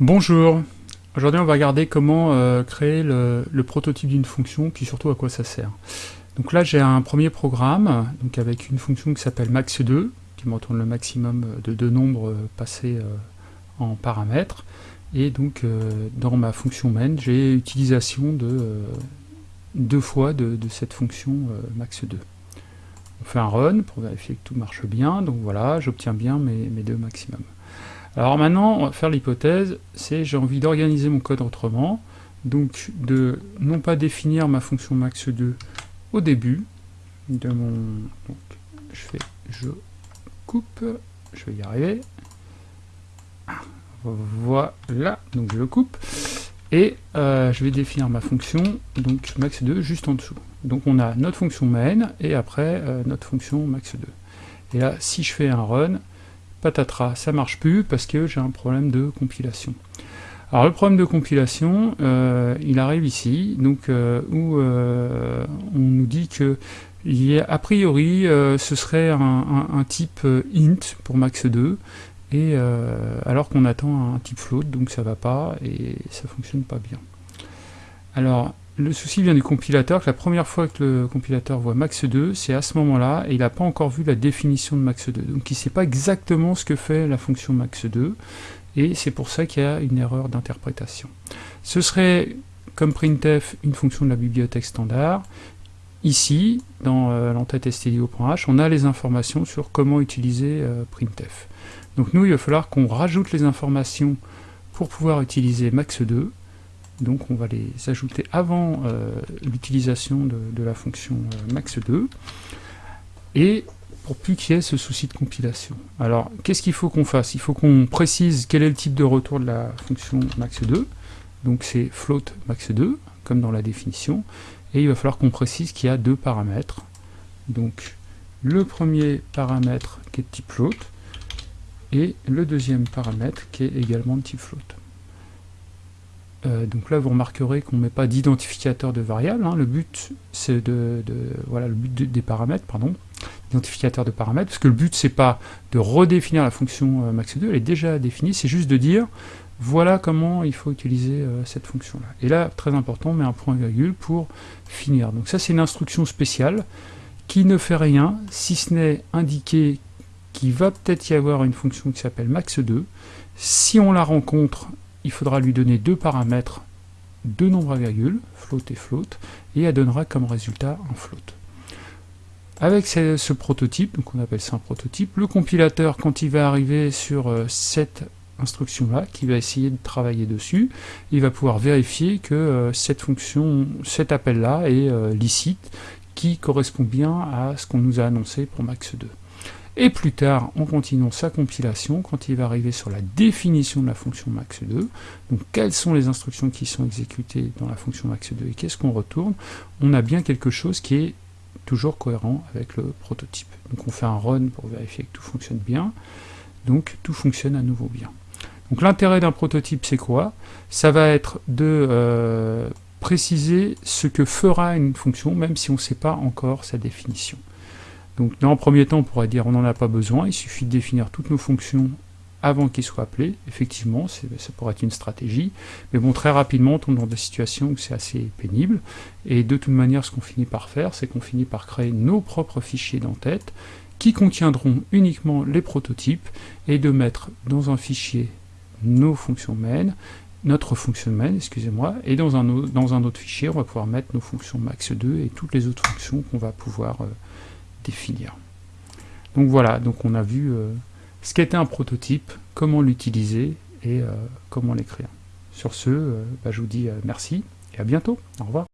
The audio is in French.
Bonjour, aujourd'hui on va regarder comment euh, créer le, prototype d'une fonction, puis surtout à quoi ça sert. Donc là j'ai un premier programme, donc avec une fonction qui s'appelle max2, qui me retourne le maximum de deux nombres euh, passés euh, en paramètres, et donc dans ma fonction main j'ai utilisation de deux fois de, cette fonction max2. On fait un run pour vérifier que tout marche bien, donc voilà, j'obtiens bien mes deux maximums. Alors maintenant, on va faire l'hypothèse, c'est j'ai envie d'organiser mon code autrement, donc de non pas définir ma fonction max2 au début de mon... Je fais, je coupe, je vais y arriver, voilà, donc je le coupe, et euh, je vais définir ma fonction, donc max2 juste en dessous. Donc on a notre fonction main, et après euh, notre fonction max2. Et là, si je fais un run, patatras, ça marche plus parce que j'ai un problème de compilation. Alors le problème de compilation, euh, il arrive ici, donc euh, où euh, on nous dit que a, priori ce serait un, type int pour max2, et alors qu'on attend un type float, donc ça va pas et ça fonctionne pas bien. Alors le souci vient du compilateur, que la première fois que le compilateur voit max2, c'est à ce moment-là, et il n'a pas encore vu la définition de max2. Donc il ne sait pas exactement ce que fait la fonction max2, et c'est pour ça qu'il y a une erreur d'interprétation. Ce serait, comme printf, une fonction de la bibliothèque standard. Ici, dans euh, l'entête stdio.h, on a les informations sur comment utiliser euh, printf. Donc nous, il va falloir qu'on rajoute les informations pour pouvoir utiliser max2, donc on va les ajouter avant euh, l'utilisation de, la fonction euh, max2, et pour plus qu'il y ait ce souci de compilation. Alors, qu'est-ce qu'il faut qu'on fasse? Il faut qu'on précise quel est le type de retour de la fonction max2, donc c'est float max2, comme dans la définition, et il va falloir qu'on précise qu'il y a deux paramètres, donc le premier paramètre qui est de type float, et le deuxième paramètre qui est également de type float. Euh, donc là, vous remarquerez qu'on ne met pas d'identificateur de variable. Hein. Le but, c'est de, voilà, le but des paramètres, pardon, identificateur de paramètres, parce que le but, c'est pas de redéfinir la fonction euh, max2, elle est déjà définie, c'est juste de dire, voilà comment il faut utiliser euh, cette fonction-là. Et là, très important, on met un point virgule pour finir. Donc ça, c'est une instruction spéciale qui ne fait rien, si ce n'est indiquer qu'il va peut-être y avoir une fonction qui s'appelle max2. Si on la rencontre, il faudra lui donner deux paramètres, deux nombres à virgule, float et float, et elle donnera comme résultat un float. Avec ce, prototype, donc on appelle ça un prototype, le compilateur, quand il va arriver sur euh, cette instruction-là, qui va essayer de travailler dessus, il va pouvoir vérifier que euh, cette fonction, cet appel-là est euh, licite, qui correspond bien à ce qu'on nous a annoncé pour max2. Et plus tard, en continuant sa compilation, quand il va arriver sur la définition de la fonction max2, donc quelles sont les instructions qui sont exécutées dans la fonction max2 et qu'est-ce qu'on retourne, on a bien quelque chose qui est toujours cohérent avec le prototype. Donc on fait un run pour vérifier que tout fonctionne bien, donc tout fonctionne à nouveau bien. Donc l'intérêt d'un prototype c'est quoi? Ça va être de euh, préciser ce que fera une fonction, même si on ne sait pas encore sa définition. Donc dans un premier temps, on pourrait dire on n'en a pas besoin, il suffit de définir toutes nos fonctions avant qu'ils soient appelés. Effectivement, ça pourrait être une stratégie, mais bon, très rapidement, on tombe dans des situations où c'est assez pénible, et de toute manière, ce qu'on finit par faire, c'est qu'on finit par créer nos propres fichiers d'entête, qui contiendront uniquement les prototypes, et de mettre dans un fichier nos fonctions main, notre fonction main, excusez-moi, et dans un, dans un autre fichier, on va pouvoir mettre nos fonctions max2 et toutes les autres fonctions qu'on va pouvoir euh, définir. Donc voilà, donc on a vu euh, ce qu'était un prototype, comment l'utiliser et euh, comment l'écrire. Sur ce, euh, bah, je vous dis merci et à bientôt. Au revoir.